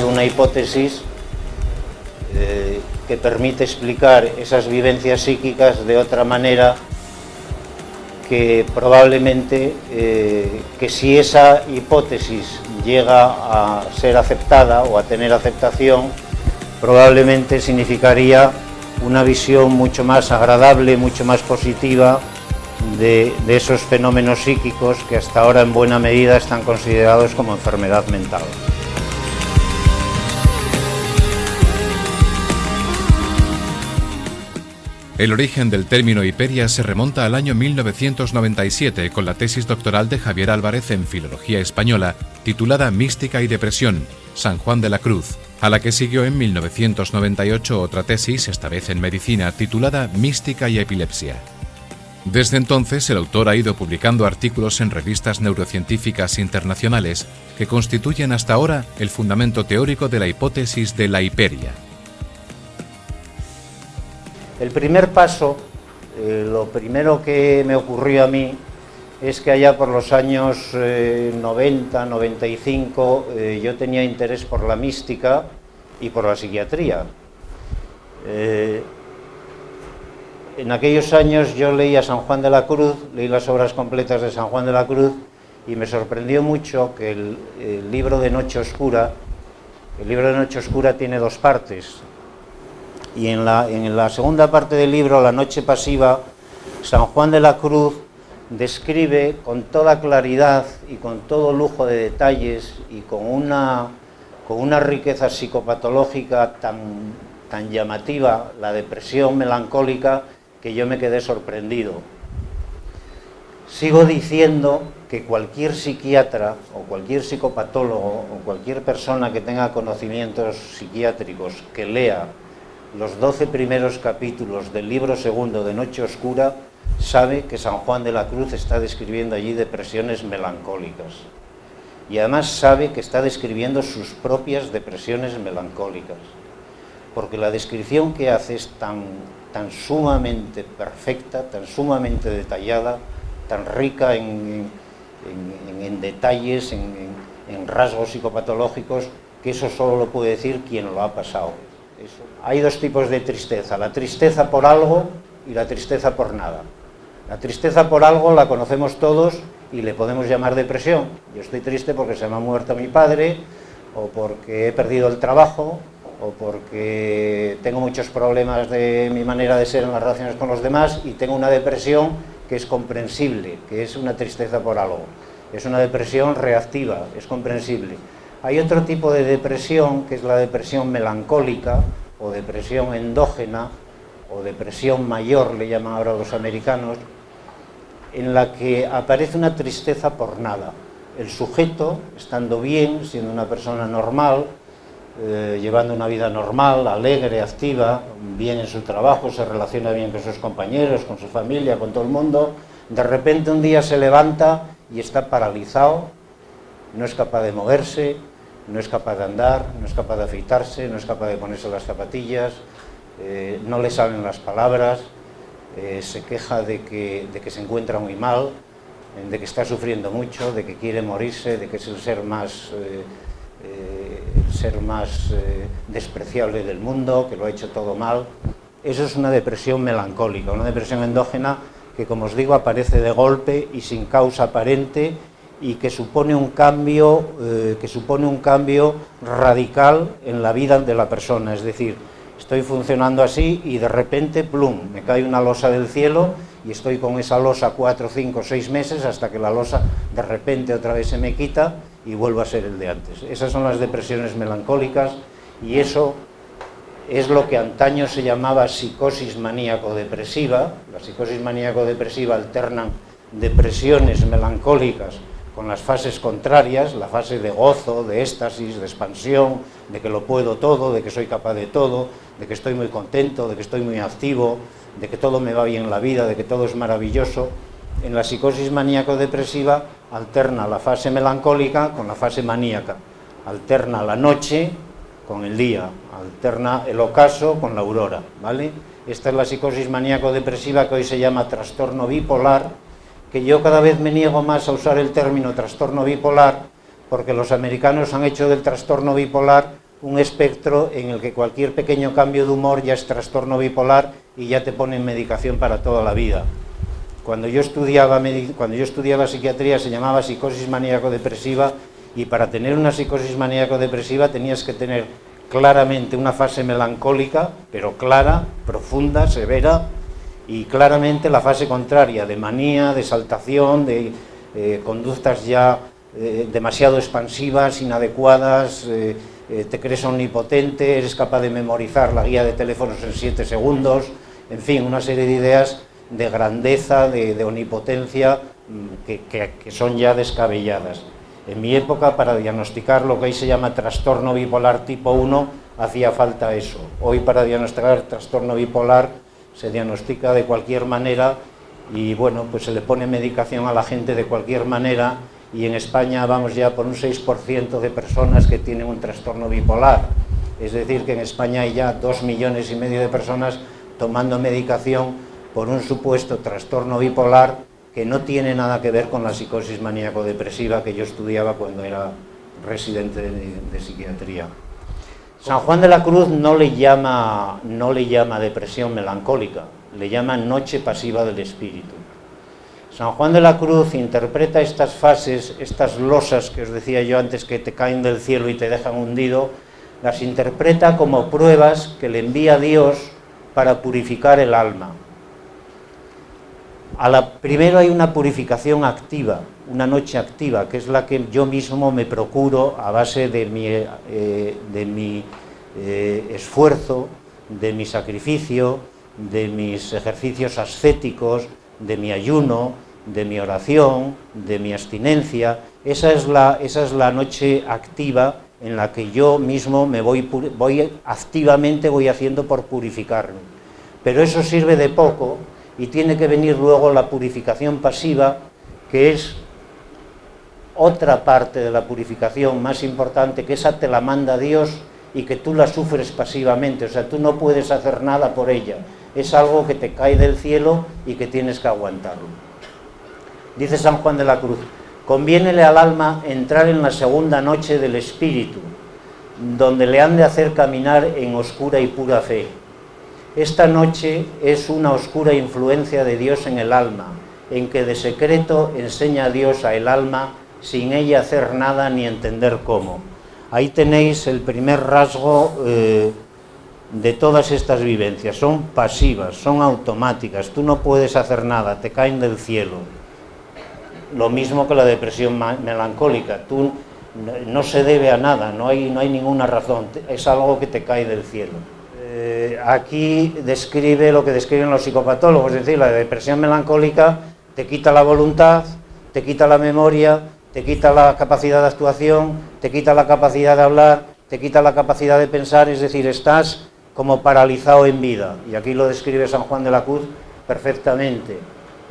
una hipótesis eh, que permite explicar esas vivencias psíquicas de otra manera que probablemente eh, que si esa hipótesis llega a ser aceptada o a tener aceptación, probablemente significaría una visión mucho más agradable, mucho más positiva de, esos fenómenos psíquicos que hasta ahora en buena medida están considerados como enfermedad mental. El origen del término hiperia se remonta al año 1997 con la tesis doctoral de Javier Álvarez en Filología Española, titulada Mística y Depresión, San Juan de la Cruz, a la que siguió en 1998 otra tesis, esta vez en medicina, titulada Mística y Epilepsia. Desde entonces, el autor ha ido publicando artículos en revistas neurocientíficas internacionales que constituyen hasta ahora el fundamento teórico de la hipótesis de la hiperia. El primer paso, eh, lo primero que me ocurrió a mí es que allá por los años eh, 90, 95, eh, yo tenía interés por la mística y por la psiquiatría. Eh, en aquellos años yo leía San Juan de la Cruz, leí las obras completas de San Juan de la Cruz y me sorprendió mucho que el, el libro de Noche Oscura, el libro de Noche Oscura tiene dos partes, y en la, segunda parte del libro, La Noche Pasiva, San Juan de la Cruz describe con toda claridad y con todo lujo de detalles y con una, con una riqueza psicopatológica tan, tan llamativa, la depresión melancólica, que yo me quedé sorprendido. Sigo diciendo que cualquier psiquiatra o cualquier psicopatólogo o cualquier persona que tenga conocimientos psiquiátricos que lea los doce primeros capítulos del libro segundo de Noche Oscura sabe que San Juan de la Cruz está describiendo allí depresiones melancólicas. Y además sabe que está describiendo sus propias depresiones melancólicas. Porque la descripción que hace es tan, sumamente perfecta, tan sumamente detallada, tan rica en, en, detalles, en, en rasgos psicopatológicos, que eso solo lo puede decir quien lo ha pasado. Eso. Hay dos tipos de tristeza, la tristeza por algo y la tristeza por nada. La tristeza por algo la conocemos todos y le podemos llamar depresión. Yo estoy triste porque se me ha muerto mi padre, o porque he perdido el trabajo, o porque tengo muchos problemas de mi manera de ser en las relaciones con los demás y tengo una depresión que es comprensible, que es una tristeza por algo. Es una depresión reactiva, es comprensible. Hay otro tipo de depresión, que es la depresión melancólica, o depresión endógena, o depresión mayor, le llaman ahora los americanos, en la que aparece una tristeza por nada. El sujeto, estando bien, siendo una persona normal, eh, llevando una vida normal, alegre, activa, bien en su trabajo, se relaciona bien con sus compañeros, con su familia, con todo el mundo, de repente un día se levanta y está paralizado, no es capaz de moverse, no es capaz de andar, no es capaz de afeitarse, no es capaz de ponerse las zapatillas, eh, no le salen las palabras, eh, se queja de que, de que, se encuentra muy mal, de que está sufriendo mucho, de que quiere morirse, de que es el ser más, eh, eh el ser más eh, despreciable del mundo, que lo ha hecho todo mal. Eso es una depresión melancólica, una depresión endógena que, como os digo, aparece de golpe y sin causa aparente y que supone un cambio, eh, que supone un cambio radical en la vida de la persona, es decir, estoy funcionando así y de repente, plum, me cae una losa del cielo y estoy con esa losa cuatro, cinco, seis meses hasta que la losa de repente otra vez se me quita y vuelvo a ser el de antes. Esas son las depresiones melancólicas y eso es lo que antaño se llamaba psicosis maníaco-depresiva. La psicosis maníaco-depresiva alternan depresiones melancólicas con las fases contrarias, la fase de gozo, de éxtasis, de expansión, de que lo puedo todo, de que soy capaz de todo, de que estoy muy contento, de que estoy muy activo, de que todo me va bien en la vida, de que todo es maravilloso. En la psicosis maníaco-depresiva alterna la fase melancólica con la fase maníaca, alterna la noche con el día, alterna el ocaso con la aurora, ¿vale? Esta es la psicosis maníaco-depresiva que hoy se llama trastorno bipolar, que yo cada vez me niego más a usar el término trastorno bipolar porque los americanos han hecho del trastorno bipolar un espectro en el que cualquier pequeño cambio de humor ya es trastorno bipolar y ya te ponen medicación para toda la vida. Cuando yo estudiaba, cuando yo estudiaba psiquiatría se llamaba psicosis maníaco-depresiva y para tener una psicosis maníaco-depresiva tenías que tener claramente una fase melancólica, pero clara, profunda, severa, y claramente la fase contraria, de manía, de saltación, de eh, conductas ya eh, demasiado expansivas, inadecuadas, eh, te crees omnipotente, eres capaz de memorizar la guía de teléfonos en siete segundos, en fin, una serie de ideas de grandeza, de, omnipotencia, mm, que son ya descabelladas. En mi época, para diagnosticar lo que hoy se llama trastorno bipolar tipo 1, hacía falta eso. Hoy para diagnosticar trastorno bipolar se diagnostica de cualquier manera y bueno, pues se le pone medicación a la gente de cualquier manera y en España vamos ya por un 6% de personas que tienen un trastorno bipolar. Es decir, que en España hay ya dos millones y medio de personas tomando medicación por un supuesto trastorno bipolar que no tiene nada que ver con la psicosis maníaco-depresiva que yo estudiaba cuando era residente de, psiquiatría. San Juan de la Cruz no le, llama, no le llama depresión melancólica, le llama noche pasiva del espíritu. San Juan de la Cruz interpreta estas fases, estas losas que os decía yo antes que te caen del cielo y te dejan hundido, las interpreta como pruebas que le envía Dios para purificar el alma primero hay una purificación activa, una noche activa, que es la que yo mismo me procuro a base de mi, eh, de mi eh, esfuerzo, de mi sacrificio, de mis ejercicios ascéticos, de mi ayuno, de mi oración, de mi abstinencia. Esa es la, esa es la noche activa en la que yo mismo me voy, voy activamente voy haciendo por purificarme. Pero eso sirve de poco y tiene que venir luego la purificación pasiva, que es otra parte de la purificación más importante, que esa te la manda Dios y que tú la sufres pasivamente, o sea, tú no puedes hacer nada por ella, es algo que te cae del cielo y que tienes que aguantarlo. Dice San Juan de la Cruz, conviénele al alma entrar en la segunda noche del Espíritu, donde le han de hacer caminar en oscura y pura fe, esta noche es una oscura influencia de Dios en el alma, en que de secreto enseña a Dios a el alma sin ella hacer nada ni entender cómo. Ahí tenéis el primer rasgo eh, de todas estas vivencias. Son pasivas, son automáticas, tú no puedes hacer nada, te caen del cielo. Lo mismo que la depresión melancólica, tú no se debe a nada, no hay, no hay ninguna razón, es algo que te cae del cielo. Eh, aquí describe lo que describen los psicopatólogos, es decir, la depresión melancólica te quita la voluntad, te quita la memoria, te quita la capacidad de actuación, te quita la capacidad de hablar, te quita la capacidad de pensar, es decir, estás como paralizado en vida. Y aquí lo describe San Juan de la Cruz perfectamente.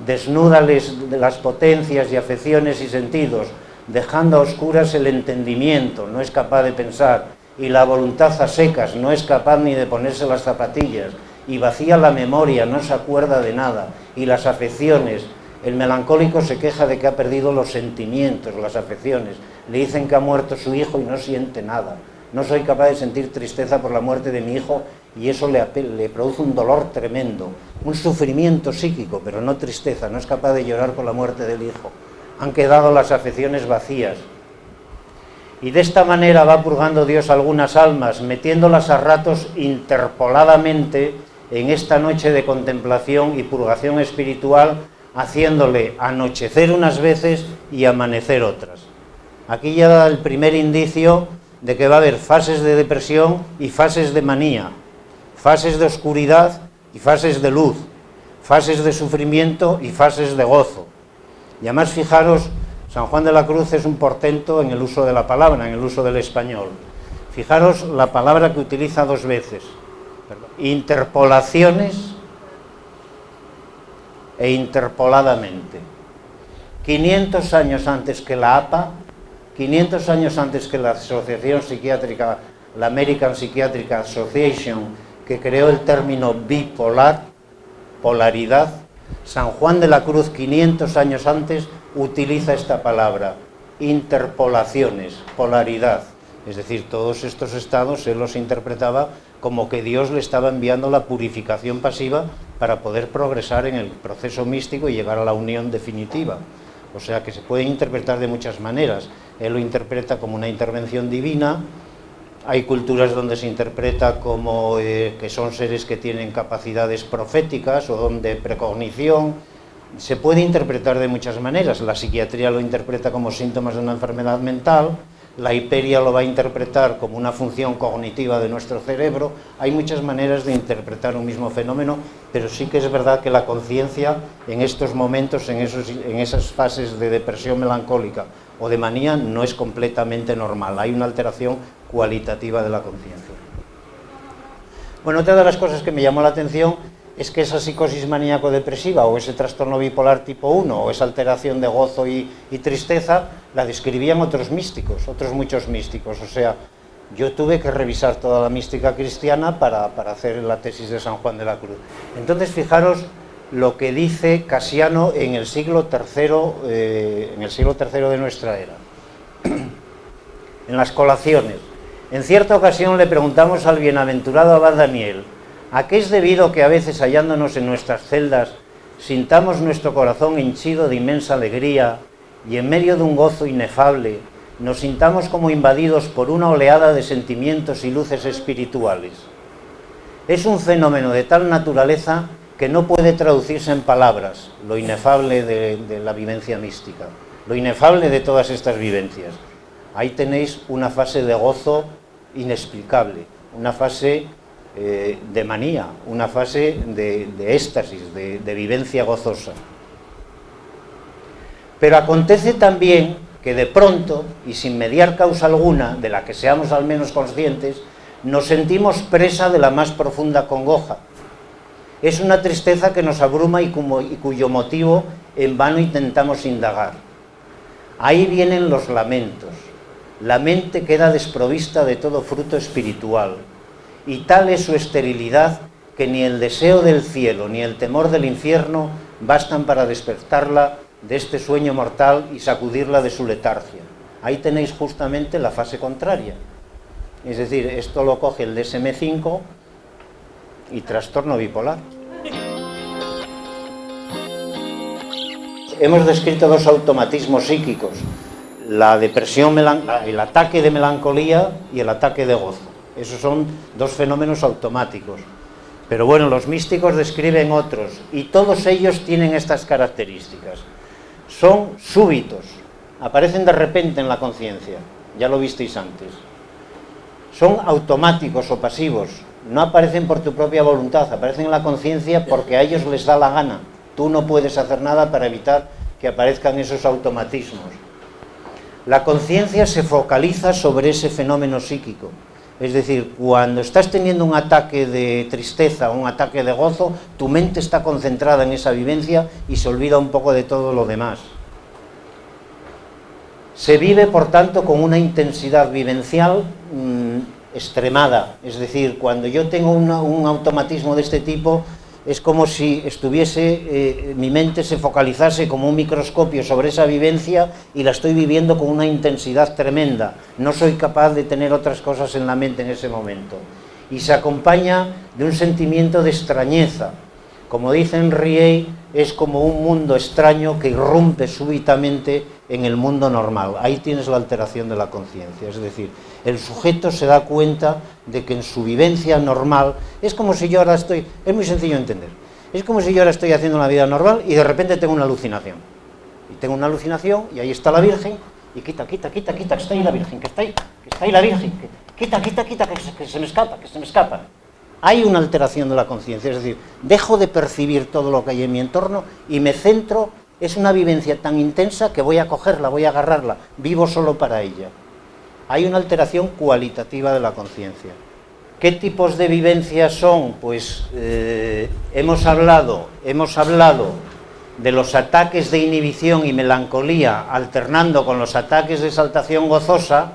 Desnúdales las potencias y afecciones y sentidos, dejando a oscuras el entendimiento, no es capaz de pensar, y la voluntad a secas, no es capaz ni de ponerse las zapatillas, y vacía la memoria, no se acuerda de nada, y las afecciones, el melancólico se queja de que ha perdido los sentimientos, las afecciones, le dicen que ha muerto su hijo y no siente nada, no soy capaz de sentir tristeza por la muerte de mi hijo y eso le, le produce un dolor tremendo, un sufrimiento psíquico, pero no tristeza, no es capaz de llorar por la muerte del hijo. Han quedado las afecciones vacías, y de esta manera va purgando Dios algunas almas, metiéndolas a ratos interpoladamente en esta noche de contemplación y purgación espiritual, haciéndole anochecer unas veces y amanecer otras. Aquí ya da el primer indicio de que va a haber fases de depresión y fases de manía, fases de oscuridad y fases de luz, fases de sufrimiento y fases de gozo. Y además fijaros San Juan de la Cruz es un portento en el uso de la palabra, en el uso del español. Fijaros la palabra que utiliza dos veces. Interpolaciones e interpoladamente. 500 años antes que la APA, 500 años antes que la Asociación Psiquiátrica, la American Psychiatric Association, que creó el término bipolar, polaridad, San Juan de la Cruz, 500 años antes, utiliza esta palabra, interpolaciones, polaridad. Es decir, todos estos estados él los interpretaba como que Dios le estaba enviando la purificación pasiva para poder progresar en el proceso místico y llegar a la unión definitiva. O sea que se puede interpretar de muchas maneras. Él lo interpreta como una intervención divina, hay culturas donde se interpreta como eh, que son seres que tienen capacidades proféticas o donde precognición, se puede interpretar de muchas maneras. La psiquiatría lo interpreta como síntomas de una enfermedad mental, la hiperia lo va a interpretar como una función cognitiva de nuestro cerebro. Hay muchas maneras de interpretar un mismo fenómeno, pero sí que es verdad que la conciencia en estos momentos, en, esos, en esas fases de depresión melancólica o de manía, no es completamente normal. Hay una alteración cualitativa de la conciencia. Bueno, otra de las cosas que me llamó la atención es que esa psicosis maníaco-depresiva o ese trastorno bipolar tipo 1 o esa alteración de gozo y, tristeza la describían otros místicos, otros muchos místicos. O sea, yo tuve que revisar toda la mística cristiana para, hacer la tesis de San Juan de la Cruz. Entonces, fijaros lo que dice Casiano en el siglo III, eh, en el siglo III de nuestra era. en las colaciones. En cierta ocasión le preguntamos al bienaventurado abad Daniel, ¿A qué es debido que a veces hallándonos en nuestras celdas sintamos nuestro corazón henchido de inmensa alegría y en medio de un gozo inefable nos sintamos como invadidos por una oleada de sentimientos y luces espirituales? Es un fenómeno de tal naturaleza que no puede traducirse en palabras, lo inefable de, de la vivencia mística, lo inefable de todas estas vivencias. Ahí tenéis una fase de gozo inexplicable, una fase eh, de manía, una fase de, éxtasis, de, vivencia gozosa. Pero acontece también que de pronto, y sin mediar causa alguna, de la que seamos al menos conscientes, nos sentimos presa de la más profunda congoja. Es una tristeza que nos abruma y cuyo motivo en vano intentamos indagar. Ahí vienen los lamentos. La mente queda desprovista de todo fruto espiritual y tal es su esterilidad que ni el deseo del cielo ni el temor del infierno bastan para despertarla de este sueño mortal y sacudirla de su letargia. Ahí tenéis justamente la fase contraria. Es decir, esto lo coge el DSM-5 y trastorno bipolar. Hemos descrito dos automatismos psíquicos, la depresión, el ataque de melancolía y el ataque de gozo. Esos son dos fenómenos automáticos. Pero bueno, los místicos describen otros y todos ellos tienen estas características. Son súbitos, aparecen de repente en la conciencia, ya lo visteis antes. Son automáticos o pasivos, no aparecen por tu propia voluntad, aparecen en la conciencia porque a ellos les da la gana. Tú no puedes hacer nada para evitar que aparezcan esos automatismos. La conciencia se focaliza sobre ese fenómeno psíquico es decir, cuando estás teniendo un ataque de tristeza, un ataque de gozo, tu mente está concentrada en esa vivencia y se olvida un poco de todo lo demás. Se vive, por tanto, con una intensidad vivencial mm, extremada. Es decir, cuando yo tengo un automatismo de este tipo, es como si estuviese, eh, mi mente se focalizase como un microscopio sobre esa vivencia y la estoy viviendo con una intensidad tremenda. No soy capaz de tener otras cosas en la mente en ese momento. Y se acompaña de un sentimiento de extrañeza. Como dice Henriet, es como un mundo extraño que irrumpe súbitamente en el mundo normal. Ahí tienes la alteración de la conciencia. Es decir, el sujeto se da cuenta de que en su vivencia normal es como si yo ahora estoy, es muy sencillo de entender, es como si yo ahora estoy haciendo una vida normal y de repente tengo una alucinación. Y tengo una alucinación y ahí está la Virgen y quita, quita, quita, quita, que está ahí la Virgen, que está ahí, que está ahí la Virgen, que, quita, quita, quita, que se, que se me escapa, que se me escapa. Hay una alteración de la conciencia, es decir, dejo de percibir todo lo que hay en mi entorno y me centro, es una vivencia tan intensa que voy a cogerla, voy a agarrarla, vivo solo para ella hay una alteración cualitativa de la conciencia. ¿Qué tipos de vivencias son? Pues eh, hemos, hablado, hemos hablado de los ataques de inhibición y melancolía alternando con los ataques de exaltación gozosa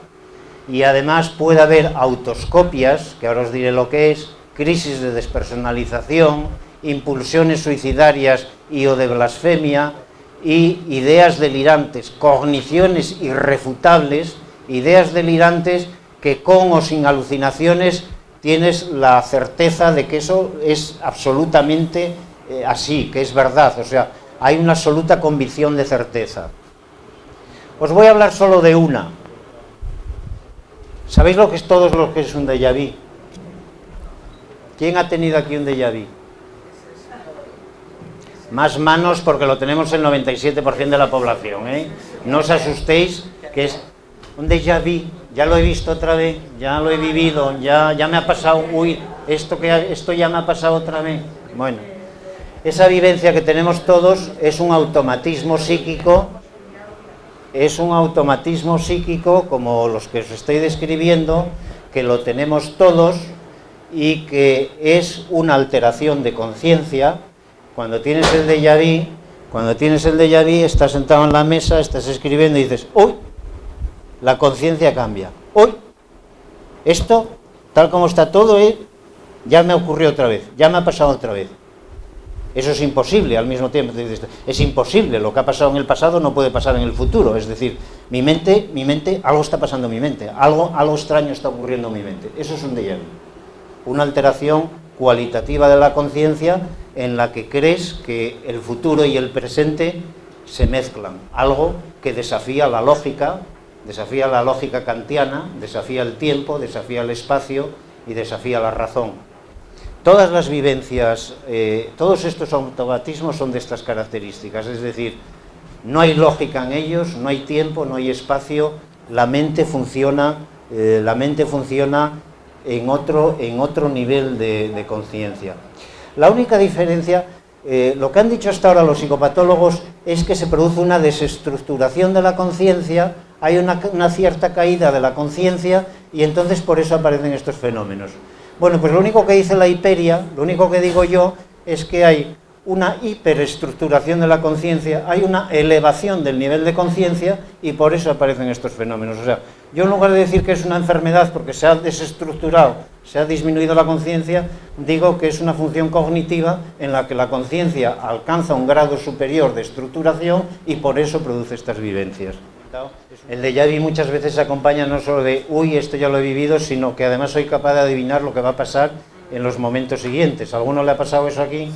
y además puede haber autoscopias, que ahora os diré lo que es, crisis de despersonalización, impulsiones suicidarias y o de blasfemia, y ideas delirantes, cogniciones irrefutables, ideas delirantes que con o sin alucinaciones tienes la certeza de que eso es absolutamente eh, así, que es verdad, o sea, hay una absoluta convicción de certeza. Os voy a hablar solo de una. ¿Sabéis lo que es todo lo que es un déjà vu? ¿Quién ha tenido aquí un déjà vu? Más manos porque lo tenemos el 97% de la población, ¿eh? No os asustéis, que es un déjà vu, ya lo he visto otra vez, ya lo he vivido, ya, ya me ha pasado, uy, esto, que, esto ya me ha pasado otra vez. Bueno, esa vivencia que tenemos todos es un automatismo psíquico es un automatismo psíquico como los que os estoy describiendo, que lo tenemos todos y que es una alteración de conciencia. Cuando tienes el déjà vu, cuando tienes el déjà vu, estás sentado en la mesa, estás escribiendo y dices, ¡uy! La conciencia cambia. ¡Uy! Esto, tal como está todo, ¿eh? ya me ocurrió otra vez, ya me ha pasado otra vez. Eso es imposible al mismo tiempo. Es imposible, lo que ha pasado en el pasado no puede pasar en el futuro. Es decir, mi mente, mi mente, algo está pasando en mi mente, algo, algo extraño está ocurriendo en mi mente. Eso es un déjà vu. Una alteración cualitativa de la conciencia en la que crees que el futuro y el presente se mezclan. Algo que desafía la lógica, desafía la lógica kantiana, desafía el tiempo, desafía el espacio y desafía la razón. Todas las vivencias, eh, todos estos automatismos son de estas características, es decir, no hay lógica en ellos, no hay tiempo, no hay espacio, la mente funciona, eh, la mente funciona en otro, en otro nivel de, conciencia. La única diferencia, eh, lo que han dicho hasta ahora los psicopatólogos es que se produce una desestructuración de la conciencia, hay una cierta caída de la conciencia y entonces por eso aparecen estos fenómenos. Bueno, pues lo único que dice la hiperia, lo único que digo yo, es que hay una hiperestructuración de la conciencia, hay una elevación del nivel de conciencia y por eso aparecen estos fenómenos. O sea, yo en lugar de decir que es una enfermedad porque se ha desestructurado, se ha disminuido la conciencia, digo que es una función cognitiva en la que la conciencia alcanza un grado superior de estructuración y por eso produce estas vivencias. El de vu muchas veces se acompaña no solo de, uy, esto ya lo he vivido, sino que además soy capaz de adivinar lo que va a pasar en los momentos siguientes. ¿A alguno le ha pasado eso aquí?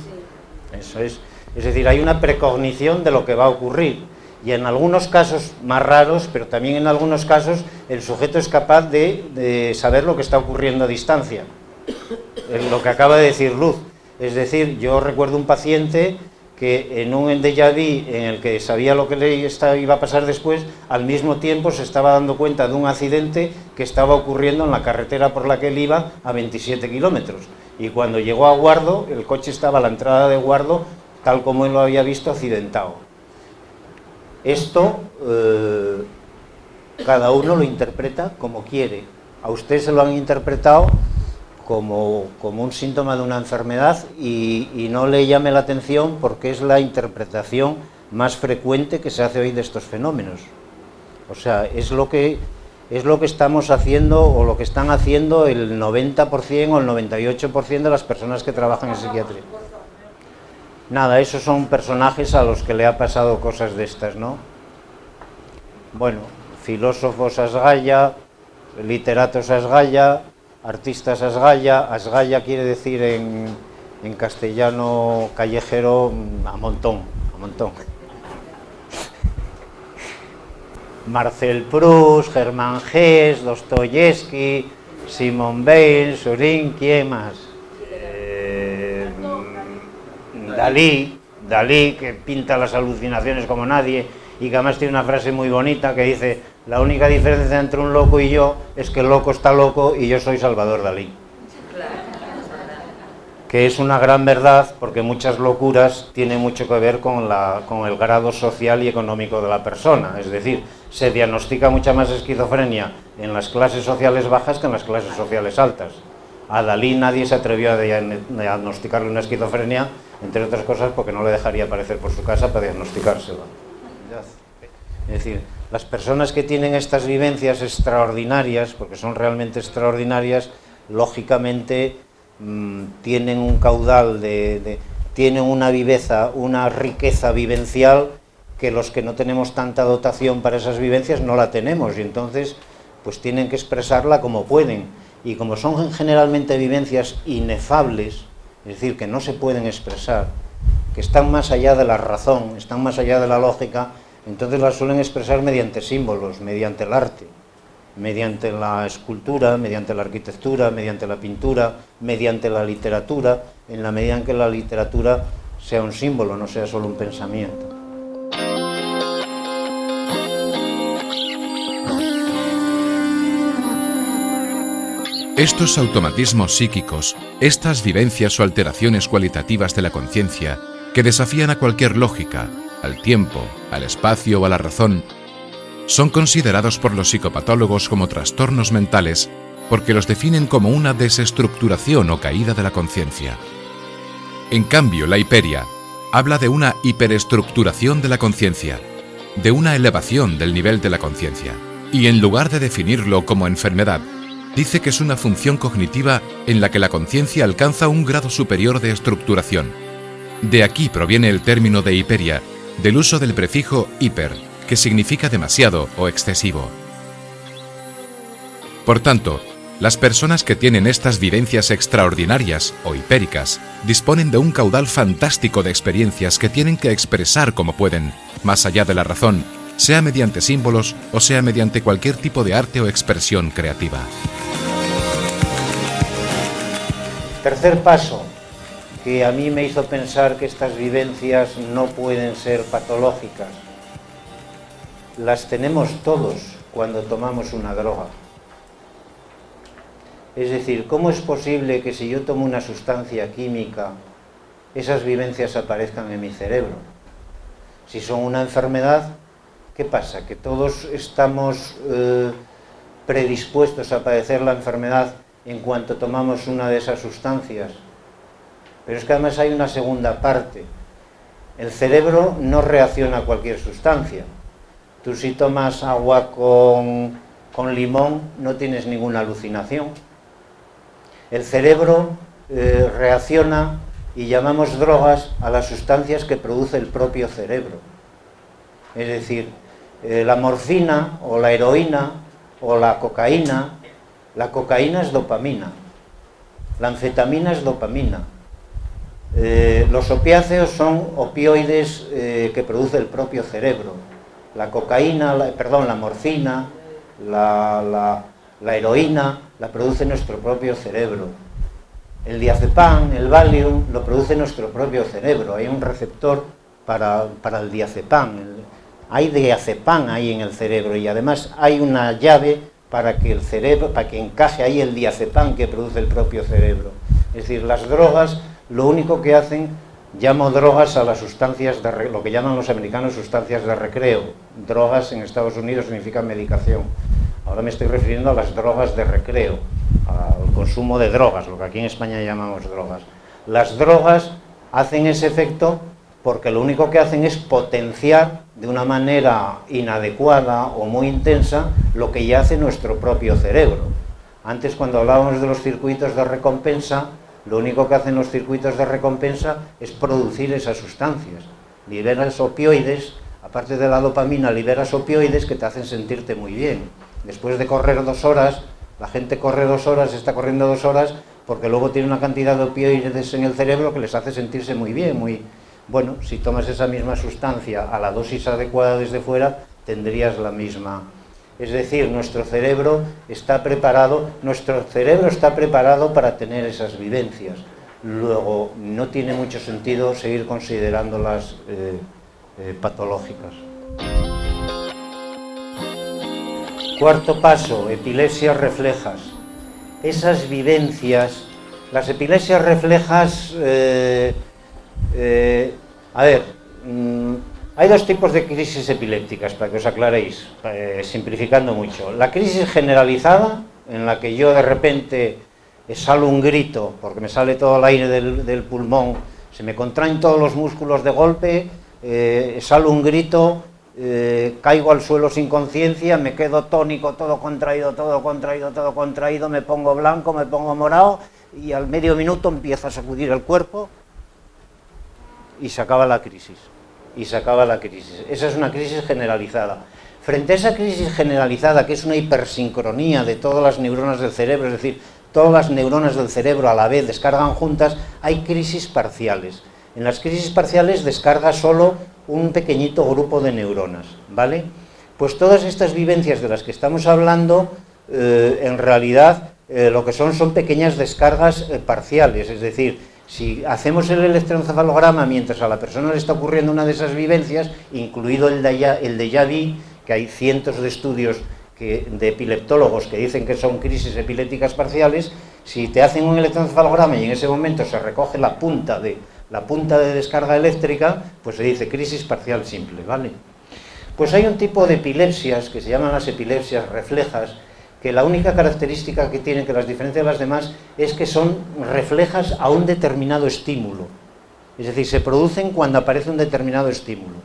Eso es. Es decir, hay una precognición de lo que va a ocurrir. Y en algunos casos más raros, pero también en algunos casos, el sujeto es capaz de, de saber lo que está ocurriendo a distancia. Lo que acaba de decir Luz. Es decir, yo recuerdo un paciente que en un déjà vu en el que sabía lo que le iba a pasar después, al mismo tiempo se estaba dando cuenta de un accidente que estaba ocurriendo en la carretera por la que él iba a 27 kilómetros. Y cuando llegó a Guardo, el coche estaba a la entrada de Guardo, tal como él lo había visto, accidentado. Esto, eh, cada uno lo interpreta como quiere. A usted se lo han interpretado como, un síntoma de una enfermedad y, no le llame la atención porque es la interpretación más frecuente que se hace hoy de estos fenómenos. O sea, es lo que, es lo que estamos haciendo o lo que están haciendo el 90% o el 98% de las personas que trabajan en psiquiatría. Nada, esos son personajes a los que le ha pasado cosas de estas, ¿no? Bueno, filósofos asgaya, literatos asgaya, artistas asgaya, asgaya quiere decir en, en castellano callejero mm, a montón, a montón. Marcel Proust, Germán Gess, Dostoyevsky, Simon Bale, Surin, ¿quién más? Eh, Dalí, Dalí, que pinta las alucinaciones como nadie y que además tiene una frase muy bonita que dice la única diferencia entre un loco y yo es que el loco está loco y yo soy Salvador Dalí. Que es una gran verdad porque muchas locuras tienen mucho que ver con, la, con el grado social y económico de la persona. Es decir, se diagnostica mucha más esquizofrenia en las clases sociales bajas que en las clases sociales altas. A Dalí nadie se atrevió a diagnosticarle una esquizofrenia, entre otras cosas porque no le dejaría aparecer por su casa para diagnosticársela. Es decir, las personas que tienen estas vivencias extraordinarias, porque son realmente extraordinarias, lógicamente mm, tienen un caudal de, tienen una viveza, una riqueza vivencial que los que no tenemos tanta dotación para esas vivencias no la tenemos. Y entonces pues tienen que expresarla como pueden. Y como son generalmente vivencias inefables, es decir, que no se pueden expresar, que están más allá de la razón, están más allá de la lógica, entonces las suelen expresar mediante símbolos, mediante el arte, mediante la escultura, mediante la arquitectura, mediante la pintura, mediante la literatura, en la medida en que la literatura sea un símbolo, no sea solo un pensamiento. Estos automatismos psíquicos, estas vivencias o alteraciones cualitativas de la conciencia, que desafían a cualquier lógica, al tiempo, al espacio o a la razón, son considerados por los psicopatólogos como trastornos mentales porque los definen como una desestructuración o caída de la conciencia. En cambio, la hiperia habla de una hiperestructuración de la conciencia, de una elevación del nivel de la conciencia, y en lugar de definirlo como enfermedad, dice que es una función cognitiva en la que la conciencia alcanza un grado superior de estructuración. De aquí proviene el término de hiperia, del uso del prefijo hiper, que significa demasiado o excesivo. Por tanto, las personas que tienen estas vivencias extraordinarias o hipéricas disponen de un caudal fantástico de experiencias que tienen que expresar como pueden, más allá de la razón, sea mediante símbolos o sea mediante cualquier tipo de arte o expresión creativa. Tercer paso, que a mí me hizo pensar que estas vivencias no pueden ser patológicas. Las tenemos todos cuando tomamos una droga. Es decir, ¿cómo es posible que si yo tomo una sustancia química, esas vivencias aparezcan en mi cerebro? Si son una enfermedad, ¿qué pasa? ¿Que todos estamos eh, predispuestos a padecer la enfermedad en cuanto tomamos una de esas sustancias. Pero es que además hay una segunda parte. El cerebro no reacciona a cualquier sustancia. Tú si tomas agua con, limón no tienes ninguna alucinación. El cerebro eh, reacciona y llamamos drogas a las sustancias que produce el propio cerebro. Es decir, eh, la morfina o la heroína o la cocaína la cocaína es dopamina, la anfetamina es dopamina, eh, los opiáceos son opioides eh, que produce el propio cerebro. La cocaína, perdón, la morfina, la, heroína, la produce nuestro propio cerebro. El diazepam, el Valium, lo produce nuestro propio cerebro. Hay un receptor para, para el diazepam. hay diazepam ahí en el cerebro y además hay una llave para que el cerebro, para que encaje ahí el diazepam que produce el propio cerebro. Es decir, las drogas lo único que hacen, llamo drogas a las sustancias, de, lo que llaman los americanos sustancias de recreo. Drogas en Estados Unidos significa medicación. Ahora me estoy refiriendo a las drogas de recreo, al consumo de drogas, lo que aquí en España llamamos drogas. Las drogas hacen ese efecto porque lo único que hacen es potenciar de una manera inadecuada o muy intensa lo que ya hace nuestro propio cerebro. Antes cuando hablábamos de los circuitos de recompensa, lo único que hacen los circuitos de recompensa es producir esas sustancias. Liberas opioides, aparte de la dopamina, liberas opioides que te hacen sentirte muy bien. Después de correr dos horas, la gente corre dos horas, está corriendo dos horas, porque luego tiene una cantidad de opioides en el cerebro que les hace sentirse muy bien, muy, bueno, si tomas esa misma sustancia a la dosis adecuada desde fuera, tendrías la misma. Es decir, nuestro cerebro está preparado, nuestro cerebro está preparado para tener esas vivencias. Luego, no tiene mucho sentido seguir considerándolas eh, eh, patológicas. Cuarto paso, epilepsias reflejas. Esas vivencias, las epilepsias reflejas eh, a ver, mm, hay dos tipos de crisis epilépticas, para que os aclaréis, eh, simplificando mucho. La crisis generalizada, en la que yo de repente exhalo un grito, porque me sale todo el aire del, pulmón, se me contraen todos los músculos de golpe, eh, exhalo un grito, caigo al suelo sin conciencia, me quedo tónico, todo contraído, todo contraído, todo contraído, me pongo blanco, me pongo morado, y al medio minuto empiezo a sacudir el cuerpo, y se acaba la crisis. Y se acaba la crisis. Esa es una crisis generalizada. Frente a esa crisis generalizada, que es una hipersincronía de todas las neuronas del cerebro, es decir, todas las neuronas del cerebro a la vez descargan juntas, hay crisis parciales. En las crisis parciales descarga solo un pequeñito grupo de neuronas, ¿vale? Pues todas estas vivencias de las que estamos hablando, eh, en realidad eh, lo que son son pequeñas descargas eh, parciales, es decir, si hacemos el electroencefalograma mientras a la persona le está ocurriendo una de esas vivencias, incluido el de, el que hay cientos de estudios de epileptólogos que dicen que son crisis epilépticas parciales, si te hacen un electroencefalograma y en ese momento se recoge la punta de, la punta de descarga eléctrica, pues se dice crisis parcial simple, ¿vale? Pues hay un tipo de epilepsias que se llaman las epilepsias reflejas, que la única característica que tienen que las diferencia de las demás es que son reflejas a un determinado estímulo. Es decir, se producen cuando aparece un determinado estímulo.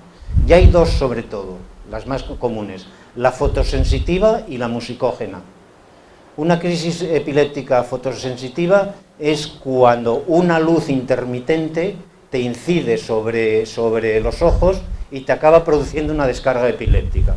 Y hay dos sobre todo, las más comunes, la fotosensitiva y la musicógena. Una crisis epiléptica fotosensitiva es cuando una luz intermitente te incide sobre, sobre los ojos y te acaba produciendo una descarga epiléptica.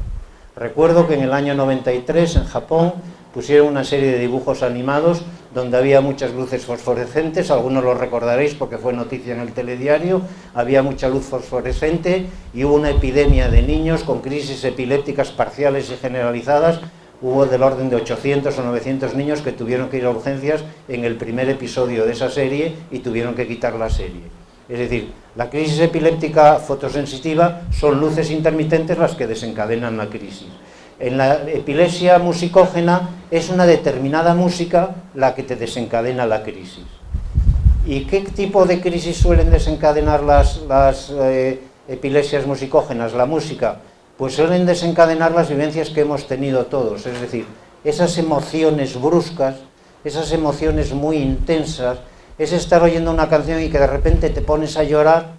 Recuerdo que en el año 93 en Japón pusieron una serie de dibujos animados donde había muchas luces fosforescentes, algunos lo recordaréis porque fue noticia en el telediario, había mucha luz fosforescente y hubo una epidemia de niños con crisis epilépticas parciales y generalizadas, hubo del orden de 800 o 900 niños que tuvieron que ir a urgencias en el primer episodio de esa serie y tuvieron que quitar la serie. Es decir, la crisis epiléptica fotosensitiva son luces intermitentes las que desencadenan la crisis. En la epilepsia musicógena es una determinada música la que te desencadena la crisis. ¿Y qué tipo de crisis suelen desencadenar las, eh, epilepsias musicógenas, la música? Pues suelen desencadenar las vivencias que hemos tenido todos, es decir, esas emociones bruscas, esas emociones muy intensas, es estar oyendo una canción y que de repente te pones a llorar,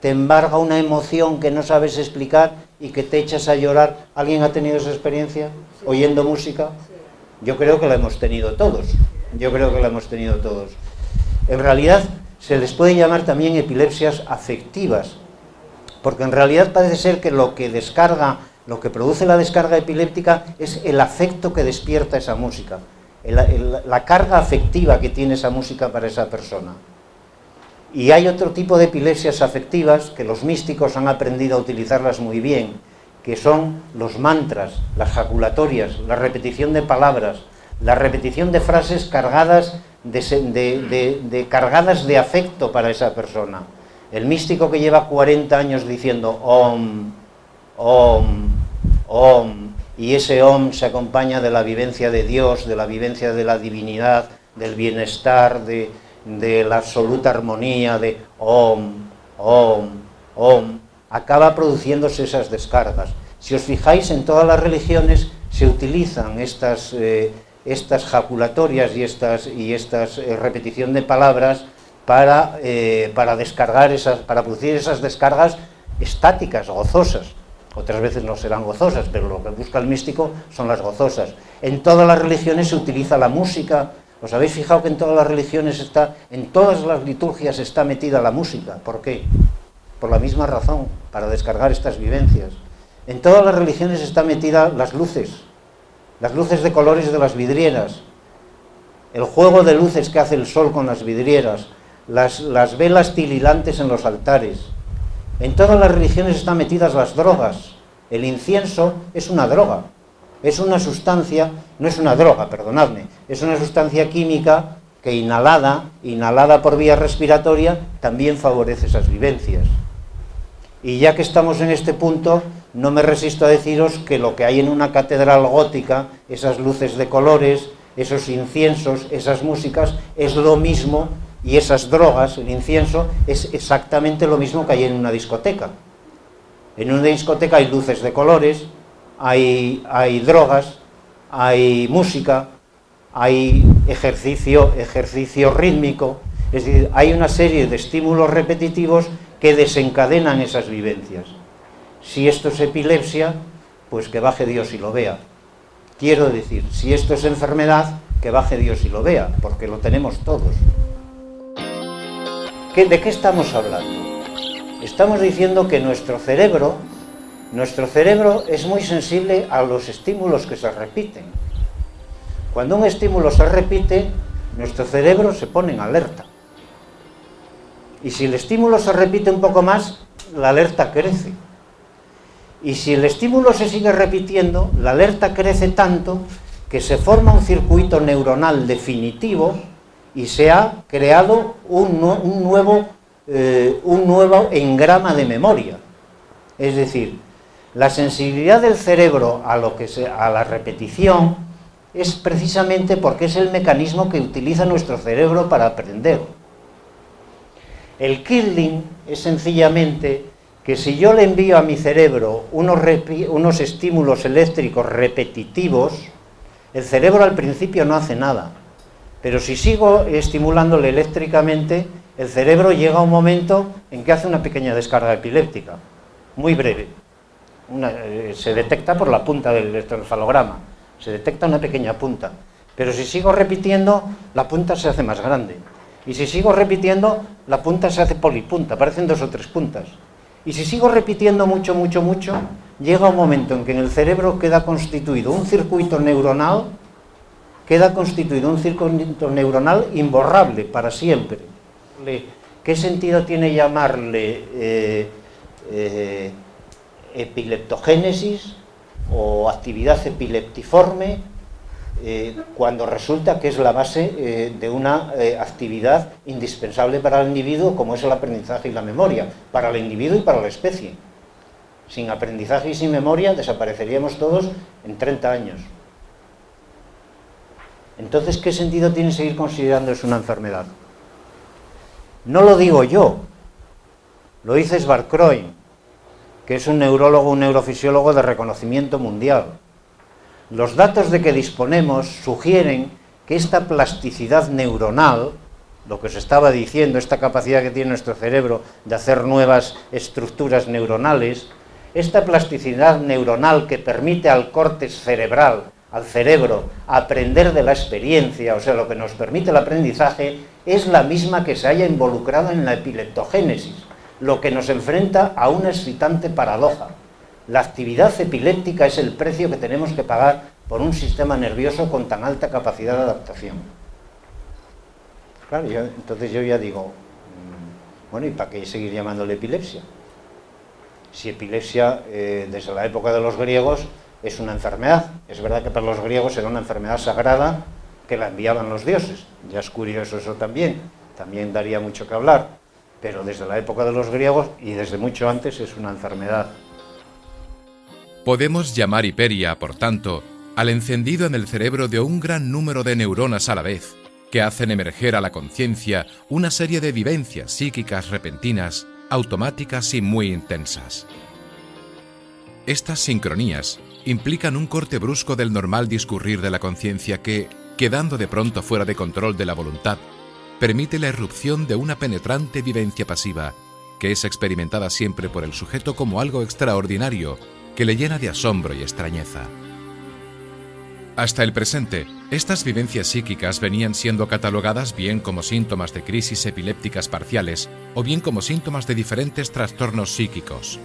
te embarga una emoción que no sabes explicar y que te echas a llorar. ¿Alguien ha tenido esa experiencia oyendo música? Yo creo que la hemos tenido todos. Yo creo que la hemos tenido todos. En realidad se les puede llamar también epilepsias afectivas, porque en realidad parece ser que lo que descarga, lo que produce la descarga epiléptica es el afecto que despierta esa música la carga afectiva que tiene esa música para esa persona. Y hay otro tipo de epilepsias afectivas que los místicos han aprendido a utilizarlas muy bien, que son los mantras, las jaculatorias, la repetición de palabras, la repetición de frases cargadas de, cargadas de afecto para esa persona. El místico que lleva 40 años diciendo om, om, om, y ese OM se acompaña de la vivencia de Dios, de la vivencia de la divinidad, del bienestar, de, la absoluta armonía, de OM, OM, OM, acaba produciéndose esas descargas. Si os fijáis, en todas las religiones se utilizan estas, eh, estas jaculatorias y estas, y estas eh, repetición de palabras para, eh, para descargar esas, para producir esas descargas estáticas, gozosas otras veces no serán gozosas, pero lo que busca el místico son las gozosas. En todas las religiones se utiliza la música, ¿os habéis fijado que en todas las religiones está, en todas las liturgias está metida la música? ¿Por qué? Por la misma razón, para descargar estas vivencias. En todas las religiones está metida las luces, las luces de colores de las vidrieras, el juego de luces que hace el sol con las vidrieras, las, las velas tililantes en los altares, en todas las religiones están metidas las drogas. El incienso es una droga, es una sustancia, no es una droga, perdonadme, es una sustancia química que inhalada, inhalada por vía respiratoria, también favorece esas vivencias. Y ya que estamos en este punto, no me resisto a deciros que lo que hay en una catedral gótica, esas luces de colores, esos inciensos, esas músicas, es lo mismo y esas drogas, el incienso, es exactamente lo mismo que hay en una discoteca. En una discoteca hay luces de colores, hay, drogas, hay música, hay ejercicio, ejercicio rítmico, es decir, hay una serie de estímulos repetitivos que desencadenan esas vivencias. Si esto es epilepsia, pues que baje Dios y lo vea. Quiero decir, si esto es enfermedad, que baje Dios y lo vea, porque lo tenemos todos. ¿De qué estamos hablando? Estamos diciendo que nuestro cerebro, nuestro cerebro es muy sensible a los estímulos que se repiten. Cuando un estímulo se repite, nuestro cerebro se pone en alerta. Y si el estímulo se repite un poco más, la alerta crece. Y si el estímulo se sigue repitiendo, la alerta crece tanto que se forma un circuito neuronal definitivo y se ha creado un, nuevo, eh, un nuevo engrama de memoria. Es decir, la sensibilidad del cerebro a, lo que a la repetición es precisamente porque es el mecanismo que utiliza nuestro cerebro para aprender. El killing es sencillamente que si yo le envío a mi cerebro unos, unos estímulos eléctricos repetitivos, el cerebro al principio no hace nada, pero si sigo estimulándole eléctricamente, el cerebro llega a un momento en que hace una pequeña descarga epiléptica, muy breve. Eh, se detecta por la punta del electroencefalograma, se detecta una pequeña punta. Pero si sigo repitiendo, la punta se hace más grande. Y si sigo repitiendo, la punta se hace polipunta, aparecen dos o tres puntas. Y si sigo repitiendo mucho, mucho, mucho, llega un momento en que en el cerebro queda constituido un circuito neuronal, queda constituido un circuito neuronal imborrable para siempre. ¿Qué sentido tiene llamarle eh, eh, epileptogénesis o actividad epileptiforme eh, cuando resulta que es la base de una actividad indispensable para el individuo como es el aprendizaje y la memoria, para el individuo y para la especie. Sin aprendizaje y sin memoria desapareceríamos todos en 30 años. Entonces, ¿qué sentido tiene seguir considerando es una enfermedad? No lo digo yo, lo dice Svarkroin, que es un neurólogo, un neurofisiólogo de reconocimiento mundial los datos de que disponemos sugieren que esta plasticidad neuronal, lo que os estaba diciendo, esta capacidad que tiene nuestro cerebro de hacer nuevas estructuras neuronales, esta plasticidad neuronal que permite al córtex cerebral, al cerebro, aprender de la experiencia, o sea, lo que nos permite el aprendizaje, es la misma que se haya involucrado en la epileptogénesis, lo que nos enfrenta a una excitante paradoja. La actividad epiléptica es el precio que tenemos que pagar por un sistema nervioso con tan alta capacidad de adaptación. Claro, entonces yo ya digo, mm, bueno, ¿y para qué seguir llamándole epilepsia? Si epilepsia, eh, desde la época de los griegos, es una enfermedad. Es verdad que para los griegos era una enfermedad sagrada que la enviaban los dioses. Ya es curioso eso también, también daría mucho que hablar. Pero desde la época de los griegos y desde mucho antes es una enfermedad Podemos llamar hiperia, por tanto, al encendido en el cerebro de un gran número de neuronas a la vez, que hacen emerger a la conciencia una serie de vivencias psíquicas repentinas, automáticas y muy intensas. Estas sincronías implican un corte brusco del normal discurrir de la conciencia que, quedando de pronto fuera de control de la voluntad, permite la irrupción de una penetrante vivencia pasiva, que es experimentada siempre por el sujeto como algo extraordinario que le llena de asombro y extrañeza. Hasta el presente, estas vivencias psíquicas venían siendo catalogadas bien como síntomas de crisis epilépticas parciales o bien como síntomas de diferentes trastornos psíquicos.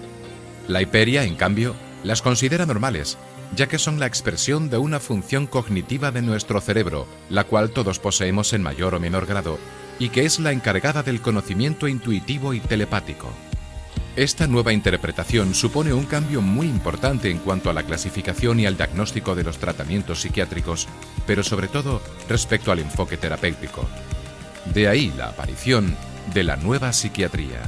La hiperia, en cambio, las considera normales, ya que son la expresión de una función cognitiva de nuestro cerebro, la cual todos poseemos en mayor o menor grado, y que es la encargada del conocimiento intuitivo y telepático. Esta nueva interpretación supone un cambio muy importante en cuanto a la clasificación y al diagnóstico de los tratamientos psiquiátricos, pero sobre todo respecto al enfoque terapéutico. De ahí la aparición de la nueva psiquiatría.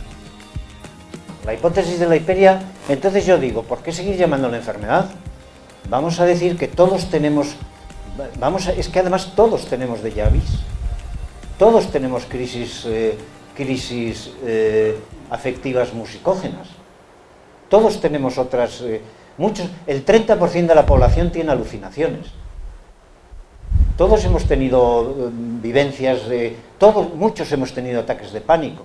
La hipótesis de la hiperia, entonces yo digo, ¿por qué seguir llamando la enfermedad? Vamos a decir que todos tenemos, vamos es que además todos tenemos de llavis, todos tenemos crisis, eh, crisis eh, afectivas musicógenas. Todos tenemos otras... Eh, muchos, el 30% de la población tiene alucinaciones. Todos hemos tenido vivencias de... Todos, muchos hemos tenido ataques de pánico.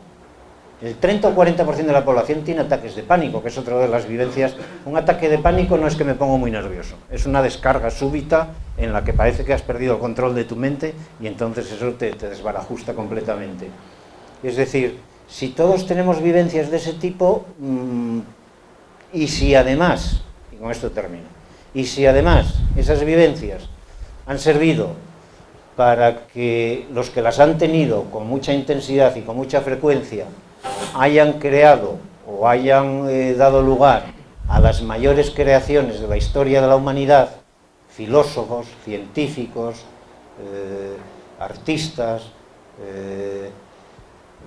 El 30 o 40% de la población tiene ataques de pánico, que es otra de las vivencias. Un ataque de pánico no es que me pongo muy nervioso, es una descarga súbita en la que parece que has perdido el control de tu mente y entonces eso te, te desbarajusta completamente. Es decir, Si todos tenemos vivencias de ese tipo, mmm, y si además, y con esto termino, y si además esas vivencias han servido para que los que las han tenido con mucha intensidad y con mucha frecuencia hayan creado o hayan eh, dado lugar a las mayores creaciones de la historia de la humanidad, filósofos, científicos, eh, artistas, eh,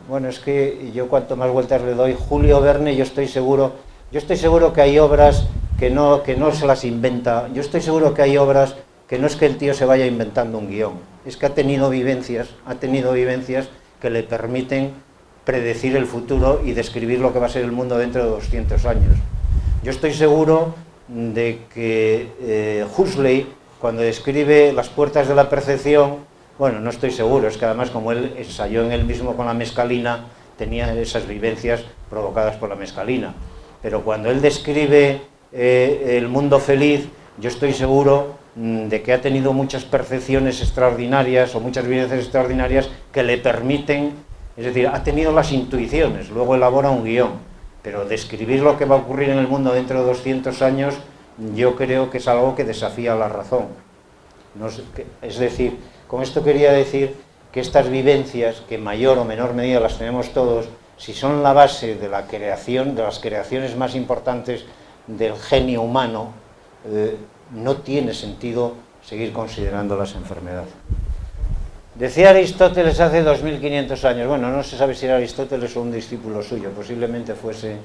bueno, es que yo cuanto más vueltas le doy, Julio Verne, yo estoy seguro, yo estoy seguro que hay obras que no, que no se las inventa, yo estoy seguro que hay obras que no es que el tío se vaya inventando un guion, es que ha tenido vivencias, ha tenido vivencias que le permiten predecir el futuro y describir lo que va a ser el mundo dentro de 200 años. Yo estoy seguro de que eh, Huxley, cuando describe las puertas de la percepción, bueno, no estoy seguro, es que además como él ensayó en él mismo con la mescalina, tenía esas vivencias provocadas por la mescalina. Pero cuando él describe eh, el mundo feliz, yo estoy seguro mm, de que ha tenido muchas percepciones extraordinarias o muchas vivencias extraordinarias que le permiten es decir, ha tenido las intuiciones, luego elabora un guion, pero describir lo que va a ocurrir en el mundo dentro de 200 años, yo creo que es algo que desafía la razón. es decir, con esto quería decir que estas vivencias, que en mayor o menor medida las tenemos todos, si son la base de la creación, de las creaciones más importantes del genio humano, eh, no tiene sentido seguir considerándolas enfermedades. Decía Aristóteles hace 2500 años, bueno, no se sabe si era Aristóteles o un discípulo suyo, posiblemente fuese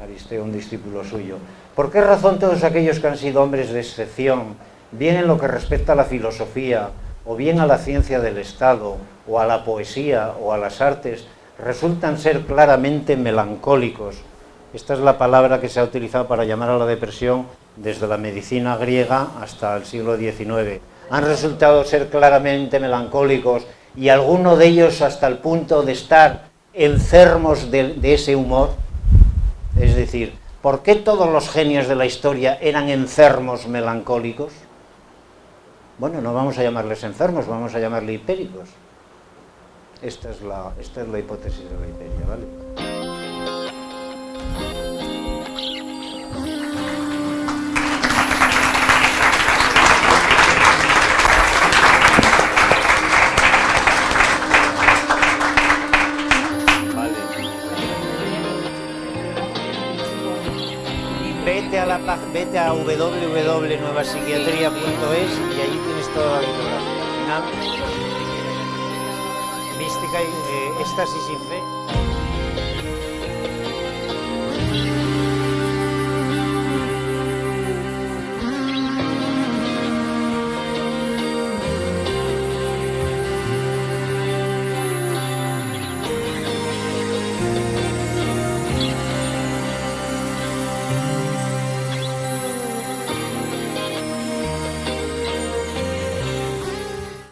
Aristeo un discípulo suyo. ¿Por qué razón todos aquellos que han sido hombres de excepción, bien en lo que respecta a la filosofía, o bien a la ciencia del Estado, o a la poesía, o a las artes, resultan ser claramente melancólicos? Esta es la palabra que se ha utilizado para llamar a la depresión desde la medicina griega hasta el siglo XIX han resultado ser claramente melancólicos y algunos de ellos hasta el punto de estar enfermos de, de, ese humor. Es decir, ¿por qué todos los genios de la historia eran enfermos melancólicos? Bueno, no vamos a llamarles enfermos, vamos a llamarles hipéricos. Esta es la, esta es la hipótesis de la hiperia, ¿vale? Vete a www.nuevapsiquiatría.es y allí tienes toda la bibliografía. Mística y eh, éxtasis sin fe.